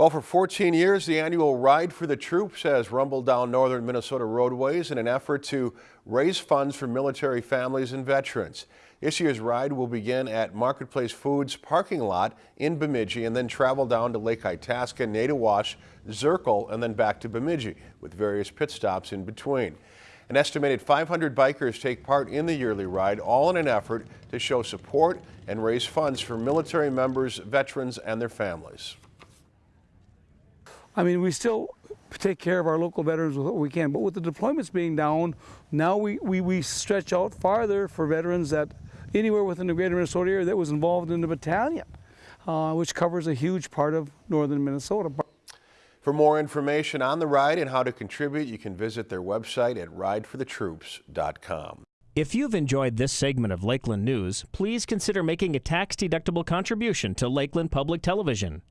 Well, for 14 years, the annual Ride for the Troops has rumbled down northern Minnesota roadways in an effort to raise funds for military families and veterans. This year's ride will begin at Marketplace Foods parking lot in Bemidji and then travel down to Lake Itasca, Naytahwaush, Zerkel, and then back to Bemidji with various pit stops in between. An estimated 500 bikers take part in the yearly ride, all in an effort to show support and raise funds for military members, veterans, and their families. I mean, we still take care of our local veterans with what we can, but with the deployments being down, now we, we, we stretch out farther for veterans that anywhere within the greater Minnesota area that was involved in the battalion, uh, which covers a huge part of northern Minnesota. For more information on the ride and how to contribute, you can visit their website at rideforthetroops.com. If you've enjoyed this segment of Lakeland News, please consider making a tax-deductible contribution to Lakeland Public Television.